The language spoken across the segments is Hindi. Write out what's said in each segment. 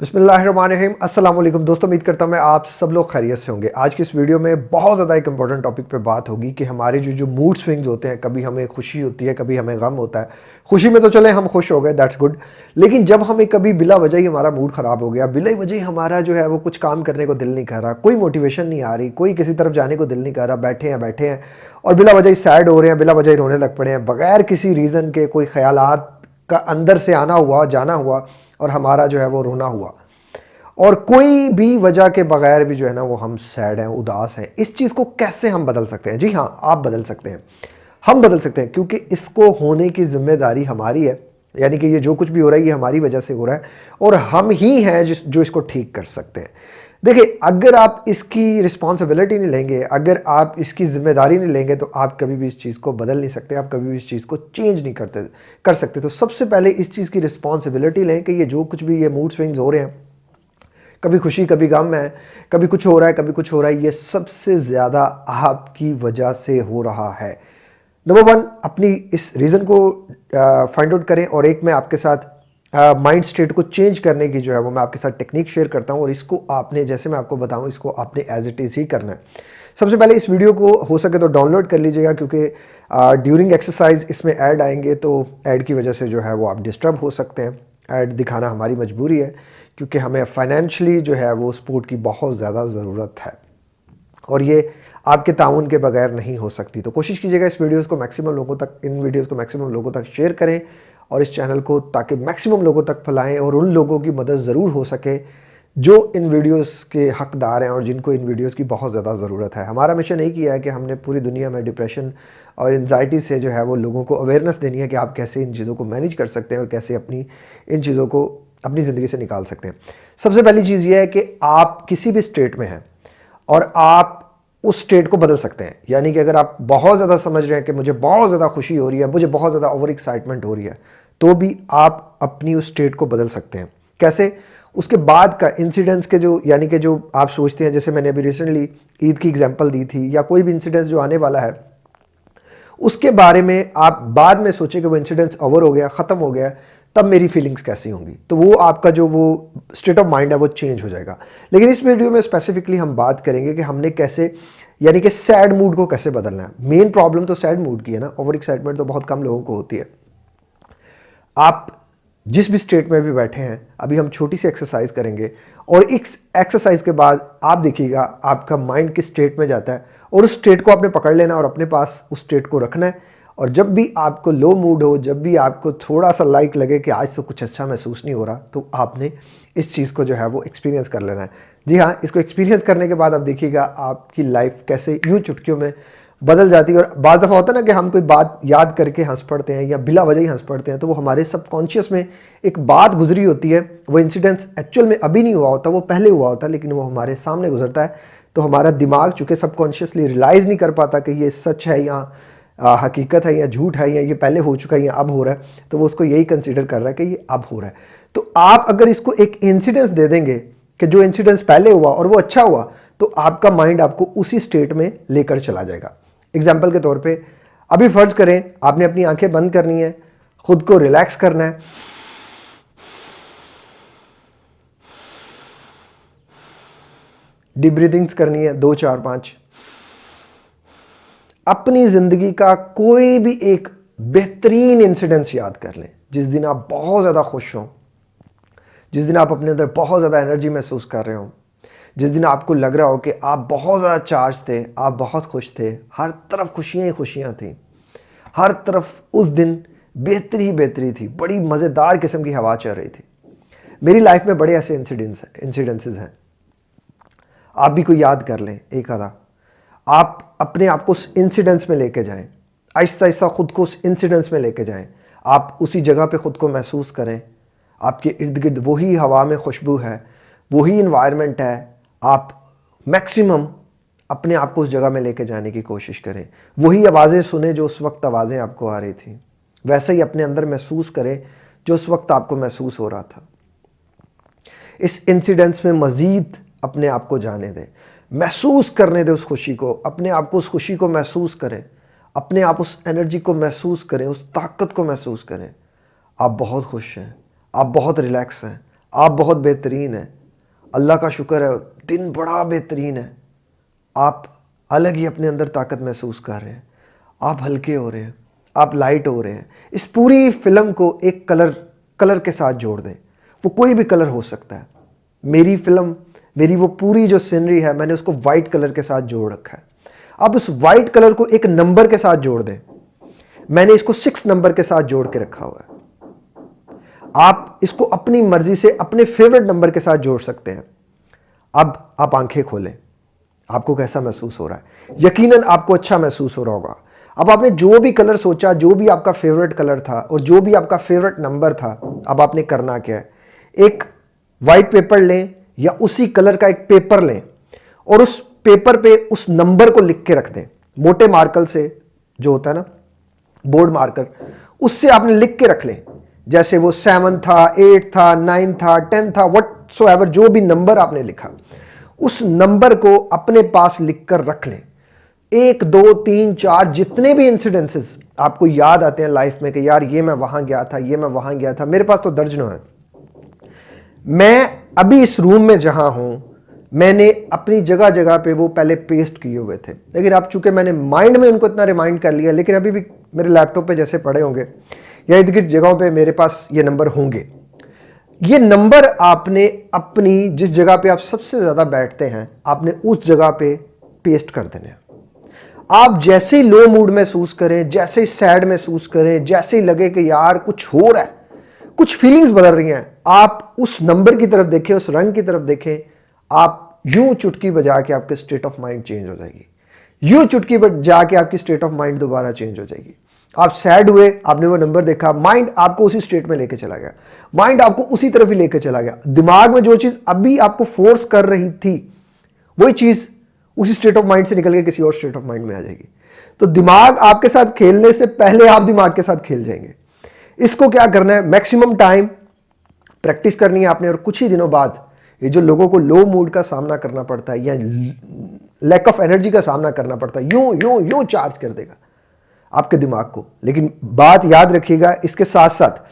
अस्सलाम वालेकुम दोस्तों, उम्मीद करता हूँ मैं आप सब लोग खैरियत से होंगे। आज की इस वीडियो में बहुत ज़्यादा एक इंपॉर्टेंट टॉपिक पे बात होगी कि हमारे जो जो मूड स्विंग्स होते हैं, कभी हमें खुशी होती है, कभी हमें गम होता है। खुशी में तो चले, हम खुश हो गए दैट्स गुड लेकिन जब हमें कभी बिला वजह ही हमारा मूड ख़राब हो गया, बिला वजह ही हमारा जो है वो कुछ काम करने को दिल नहीं कर रहा, कोई मोटिवेशन नहीं आ रही, कोई किसी तरफ़ जाने को दिल नहीं कर रहा, बैठे हैं बैठे हैं, और बिला वजह ही सैड हो रहे हैं, बिला वजह ही रोने लग पड़े हैं, बगैर किसी रीज़न के कोई ख्याल का अंदर से आना हुआ, जाना हुआ और हमारा जो है वो रोना हुआ। और कोई भी वजह के बगैर भी जो है ना वो हम सैड हैं, उदास हैं, इस चीज़ को कैसे हम बदल सकते हैं? जी हाँ आप बदल सकते हैं। हम बदल सकते हैं, क्योंकि इसको होने की ज़िम्मेदारी हमारी है। यानी कि ये जो कुछ भी हो रहा है, ये हमारी वजह से हो रहा है। और हम ही हैं जिस, जो इसको ठीक कर सकते हैं। देखिए, अगर आप इसकी रिस्पॉन्सिबिलिटी नहीं लेंगे, अगर आप इसकी ज़िम्मेदारी नहीं लेंगे तो आप कभी भी इस चीज़ को बदल नहीं सकते, आप कभी भी इस चीज़ को चेंज नहीं करते, कर सकते। तो सबसे पहले इस चीज़ की रिस्पॉन्सिबिलिटी लें कि ये जो कुछ भी ये मूड स्विंग्स हो रहे हैं, कभी खुशी, कभी गम है, कभी कुछ हो रहा है, कभी कुछ हो रहा है, ये सबसे ज़्यादा आपकी वजह से हो रहा है। नंबर वन अपनी इस रीज़न को फाइंड आउट करें और एक मैं आपके साथ माइंड uh, स्टेट को चेंज करने की जो है वो मैं आपके साथ टेक्निक शेयर करता हूँ और इसको आपने जैसे मैं आपको बताऊँ इसको आपने एज इट इज़ ही करना है। सबसे पहले इस वीडियो को हो सके तो डाउनलोड कर लीजिएगा क्योंकि ड्यूरिंग एक्सरसाइज इसमें ऐड आएँगे तो ऐड की वजह से जो है वो आप डिस्टर्ब हो सकते हैं। ऐड दिखाना हमारी मजबूरी है क्योंकि हमें फाइनेंशली जो है वो सपोर्ट की बहुत ज़्यादा ज़रूरत है। और ये आपके ताउन के बगैर नहीं हो सकती। तो कोशिश कीजिएगा इस वीडियोज़ को मैक्सिमम लोगों तक इन वीडियोज़ को मैक्सिमम लोगों तक शेयर करें। और इस चैनल को ताकि मैक्सिमम लोगों तक फैलाएँ और उन लोगों की मदद ज़रूर हो सके जो इन वीडियोस के हकदार हैं और जिनको इन वीडियोस की बहुत ज़्यादा ज़रूरत है। हमारा मिशन यही किया है कि हमने पूरी दुनिया में डिप्रेशन और एनजाइटी से जो है वो लोगों को अवेयरनेस देनी है कि आप कैसे इन चीज़ों को मैनेज कर सकते हैं और कैसे अपनी, इन चीज़ों को अपनी ज़िंदगी से निकाल सकते हैं। सबसे पहली चीज़ ये है कि आप किसी भी स्टेट में हैं और आप उस स्टेट को बदल सकते हैं। यानी कि अगर आप बहुत ज़्यादा समझ रहे हैं कि मुझे बहुत ज़्यादा खुशी हो रही है, मुझे बहुत ज़्यादा ओवर एक्साइटमेंट हो रही है तो भी आप अपनी उस स्टेट को बदल सकते हैं। कैसे? उसके बाद का इंसिडेंट्स के जो, यानी कि जो आप सोचते हैं, जैसे मैंने अभी रिसेंटली ईद की एग्जांपल दी थी, या कोई भी इंसिडेंस जो आने वाला है, उसके बारे में आप बाद में सोचें कि वो इंसिडेंस ओवर हो गया, ख़त्म हो गया, तब मेरी फीलिंग्स कैसी होंगी? तो वो आपका जो, वो स्टेट ऑफ़ माइंड है, वो चेंज हो जाएगा। लेकिन इस वीडियो में स्पेसिफिकली हम बात करेंगे कि हमने कैसे, यानी कि सैड मूड को कैसे बदलना है। मेन प्रॉब्लम तो सैड मूड की है ना ओवर एक्साइटमेंट तो बहुत कम लोगों को होती है। आप जिस भी स्टेट में भी बैठे हैं, अभी हम छोटी सी एक्सरसाइज करेंगे और इस एक्सरसाइज के बाद आप देखिएगा, आपका माइंड किस स्टेट में जाता है और उस स्टेट को आपने पकड़ लेना और अपने पास उस स्टेट को रखना है। और जब भी आपको लो मूड हो, जब भी आपको थोड़ा सा लाइक लगे कि आज तो कुछ अच्छा महसूस नहीं हो रहा तो आपने इस चीज़ को जो है वो एक्सपीरियंस कर लेना है। जी हाँ इसको एक्सपीरियंस करने के बाद आप देखिएगा, आपकी लाइफ कैसे, यूँ चुटकियों में बदल जाती है और बाद दफ़ा होता है ना कि हम कोई बात याद करके हंस पड़ते हैं या बिला वजह ही हंस पड़ते हैं तो वो हमारे सबकॉन्शियस में एक बात गुजरी होती है। वो इंसिडेंस एक्चुअल में अभी नहीं हुआ होता, वो पहले हुआ होता, लेकिन वो हमारे सामने गुजरता है। तो हमारा दिमाग चूँकि सबकॉन्शियसली रियलाइज़ नहीं कर पाता कि ये सच है या हकीकत है या झूठ है या ये पहले हो चुका है या अब हो रहा है तो वो उसको यही कंसिडर कर रहा है कि ये अब हो रहा है। तो आप अगर इसको एक इंसिडेंस दे देंगे कि जो इंसिडेंस पहले हुआ और वो अच्छा हुआ तो आपका माइंड आपको उसी स्टेट में लेकर चला जाएगा। एग्ज़ाम्पल के तौर पर अभी फ़र्ज़ करें, आपने अपनी आँखें बंद करनी है, खुद को रिलैक्स करना है। डीप ब्रीदिंग्स करनी है, दो, चार, पाँच। अपनी ज़िंदगी का कोई भी एक बेहतरीन इंसिडेंस याद कर लें, जिस दिन आप बहुत ज़्यादा खुश हों, जिस दिन आप अपने अंदर बहुत ज़्यादा एनर्जी महसूस कर रहे हो। जिस दिन आपको लग रहा हो कि आप बहुत ज़्यादा चार्ज थे, आप बहुत खुश थे, हर तरफ़ खुशियाँ ही खुशियाँ थी। हर तरफ़ उस दिन बेहतरी ही बेहतरी थी, बड़ी मज़ेदार किस्म की हवा चल रही थी। मेरी लाइफ में बड़े ऐसे इंसिडेंट्स इंसिडेंसेस हैं। आप भी कोई याद कर लें, एक आधा। आप अपने आप को उस इंसिडेंस में लेके जाएँ। आहिस्ता आहिस्ता ख़ुद को उस इंसिडेंस में लेके जाएँ। आप उसी जगह पे ख़ुद को महसूस करें। आपके इर्द गिर्द वही हवा में खुशबू है, वही इन्वायरमेंट है आप मैक्सिमम अपने आप को उस जगह में लेके जाने की कोशिश करें। वही आवाज़ें सुने जो उस वक्त आवाज़ें आपको आ रही थी। वैसे ही अपने अंदर महसूस करें जो उस वक्त आपको महसूस हो रहा था। इस इंसिडेंस में मज़ीद अपने आप को जाने दें। महसूस करने दें उस खुशी को। अपने आप को उस खुशी को महसूस करें। अपने आप उस एनर्जी को महसूस करें, उस ताकत को महसूस करें। आप बहुत खुश हैं। आप बहुत रिलैक्स हैं। आप बहुत बेहतरीन हैं। अल्लाह का शुक्र है, दिन बड़ा बेहतरीन है। आप अलग ही अपने अंदर ताकत महसूस कर रहे हैं। आप हल्के हो रहे हैं, आप लाइट हो रहे हैं। इस पूरी फ़िल्म को एक कलर कलर के साथ जोड़ दें। वो कोई भी कलर हो सकता है। मेरी फ़िल्म मेरी वो पूरी जो सीनरी है, मैंने उसको वाइट कलर के साथ जोड़ रखा है। अब उस वाइट कलर को एक नंबर के साथ जोड़ दें। मैंने इसको सिक्स नंबर के साथ जोड़ के रखा हुआ है। आप इसको अपनी मर्ज़ी से अपने फेवरेट नंबर के साथ जोड़ सकते हैं। अब आप आँखें खोलें। आपको कैसा महसूस हो रहा है? यकीनन आपको अच्छा महसूस हो रहा होगा। अब आपने जो भी कलर सोचा, जो भी आपका फेवरेट कलर था और जो भी आपका फेवरेट नंबर था, अब आपने करना क्या है? एक वाइट पेपर लें या उसी कलर का एक पेपर लें और उस पेपर पे उस नंबर को लिख के रख दें। मोटे मार्कर से जो होता है ना बोर्ड मार्कर उससे आपने लिख के रख लें। जैसे वो सेवन था, एट था, नाइन था, टेन था वट सो एवर जो भी नंबर आपने लिखा, उस नंबर को अपने पास लिख कर रख लें। एक, दो, तीन, चार, जितने भी इंसिडेंसेस आपको याद आते हैं लाइफ में कि यार, ये मैं वहाँ गया था, ये मैं वहाँ गया था, मेरे पास तो दर्जनों है। मैं अभी इस रूम में जहाँ हूँ, मैंने अपनी जगह जगह पे वो पहले पेस्ट किए हुए थे। लेकिन अब चूँकि मैंने माइंड में उनको इतना रिमाइंड कर लिया, लेकिन अभी भी मेरे लैपटॉप पे जैसे पड़े होंगे या इर्द गिर्द जगहों पे मेरे पास ये नंबर होंगे। ये नंबर आपने अपनी जिस जगह पे आप सबसे ज़्यादा बैठते हैं, आपने उस जगह पे पेस्ट कर देने आप जैसे ही लो मूड महसूस करें, जैसे ही सैड महसूस करें, जैसे ही लगे कि यार कुछ हो रहा है, कुछ फीलिंग्स बदल रही हैं, आप उस नंबर की तरफ़ देखें, उस रंग की तरफ़ देखें, आप यूँ चुटकी बजा के आपके स्टेट ऑफ़ माइंड चेंज हो जाएगी। यूँ चुटकी बजा के आपकी स्टेट ऑफ़ माइंड दोबारा चेंज हो जाएगी। आप सैड हुए, आपने वो नंबर देखा माइंड आपको उसी स्टेट में लेके चला गया। माइंड आपको उसी तरफ़ ही लेके चला गया। दिमाग में जो चीज़ अभी आपको फोर्स कर रही थी, वही चीज़ उसी स्टेट ऑफ़ माइंड से निकल के किसी और स्टेट ऑफ़ माइंड में आ जाएगी। तो दिमाग आपके साथ खेलने से पहले आप दिमाग के साथ खेल जाएँगे। इसको क्या करना है? मैक्सिमम टाइम प्रैक्टिस करनी है आपने और कुछ ही दिनों बाद ये जो लोगों को लो मूड का सामना करना पड़ता है या लैक ऑफ़ एनर्जी का सामना करना पड़ता है, यूँ यूँ यूँ चार्ज कर देगा। आपके दिमाग को। लेकिन बात याद रखिएगा, इसके साथ साथ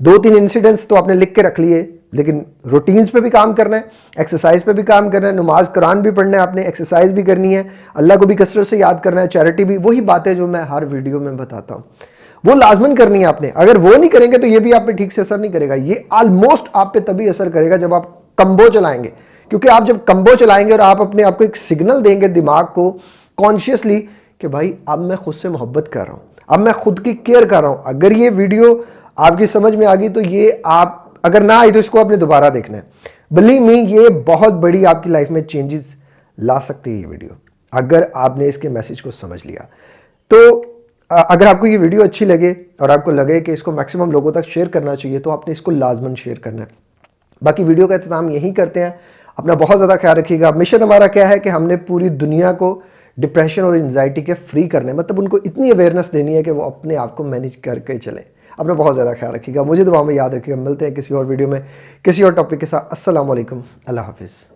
दो तीन इंसिडेंट्स तो आपने लिख के रख लिए, लेकिन रूटीन्स पे भी काम करना है एक्सरसाइज पे भी काम करना है, नमाज़, कुरान भी पढ़ना है आपने एक्सरसाइज भी करनी है, अल्लाह को भी कसरत से याद करना है चैरिटी भी, वही बातें जो मैं हर वीडियो में बताता हूँ। वो लाजमन करनी है आपने। अगर वो नहीं करेंगे तो ये भी आप पे ठीक से असर नहीं करेगा। ये ऑलमोस्ट आप पे तभी असर करेगा जब आप कंबो चलाएँगे। क्योंकि आप जब कंबो चलाएँगे और आप अपने आप को एक सिग्नल देंगे दिमाग को कॉन्शियसली कि भाई, अब मैं खुद से मोहब्बत कर रहा हूँ। अब मैं खुद की केयर कर रहा हूँ। अगर ये वीडियो आपकी समझ में आ गई तो ये आप, अगर ना आई तो इसको आपने दोबारा देखना है। बिलीव मी ये बहुत बड़ी आपकी लाइफ में चेंजेस ला सकती है ये वीडियो, अगर आपने इसके मैसेज को समझ लिया। तो अगर आपको ये वीडियो अच्छी लगे और आपको लगे कि इसको मैक्सिमम लोगों तक शेयर करना चाहिए तो आपने इसको लाजमन शेयर करना है। बाकी वीडियो का अहतमाम यही करते हैं। अपना बहुत ज़्यादा ख्याल रखिएगा। मिशन हमारा क्या है कि हमने पूरी दुनिया को डिप्रेशन और एनजाइटी के फ्री करने मतलब उनको इतनी अवेयरनेस देनी है कि वो अपने आप को मैनेज करके चलें। अपना बहुत ज़्यादा ख्याल रखिएगा। मुझे दुआ में याद रखिएगा। मिलते हैं किसी और वीडियो में, किसी और टॉपिक के साथ। असल अल्लाह हाफिज़।